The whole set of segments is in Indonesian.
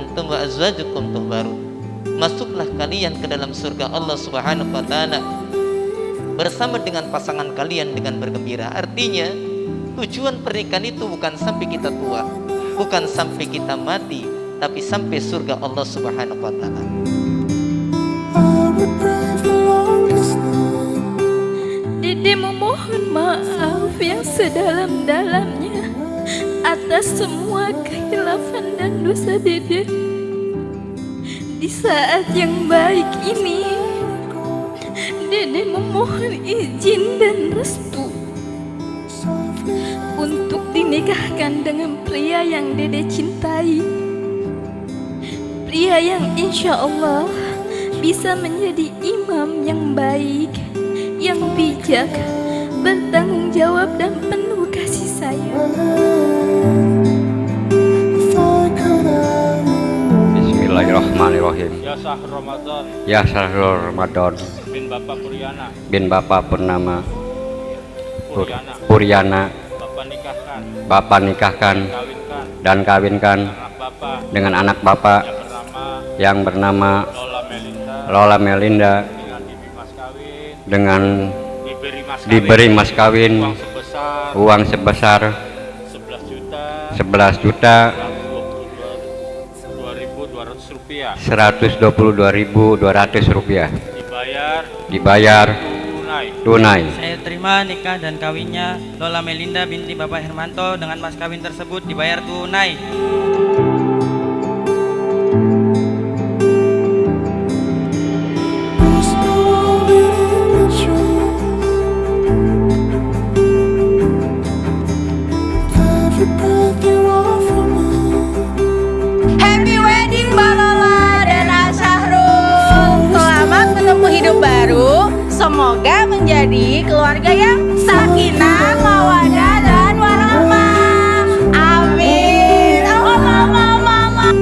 wa azwajukum tuhbarun. Masuklah kalian ke dalam surga Allah Subhanahu wa taala. Bersama dengan pasangan kalian dengan bergembira. Artinya tujuan pernikahan itu bukan sampai kita tua bukan sampai kita mati tapi sampai surga Allah Subhanahu wa taala atas semua kehilafan dan dosa Dede. Di saat yang baik ini, Dede memohon izin dan restu untuk dinikahkan dengan pria yang Dede cintai. Pria yang insya Allah bisa menjadi imam yang baik yang bijak, bertanggung jawab dan Bismillahirrahmanirrahim. Ya Syahr Ramadan. Ya Syahrul Ramadan. Bin Bapak Puriana bin Bapak Purnama. Pur- Puriana Puriana Bapak nikahkan. Bapak nikahkan. Kawinkan. Dan kawinkan. Anak Bapak. Dengan anak Bapak. Yang bernama. Yang bernama. Lola Melinda. Lola Melinda. Dengan dibi mas kawin. Dengan diberi mas kawin. Diberi mas kawin. Uang sebesar. Uang sebesar 11 juta. 11 juta 2200 rupiah. 122.200 rupiah. Dibayar. Dibayar. Tunai. Tunai. Saya terima nikah dan kawinnya Lola Melinda binti Bapak Hermanto dengan mas kawin tersebut dibayar tunai. Menjadi keluarga yang sakinah, mawadah, dan warahmah. Amin. Allah, Allah, Allah.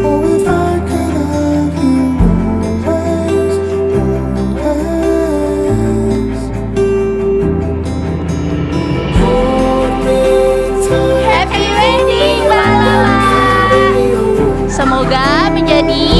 Happy wedding Lola Semoga menjadi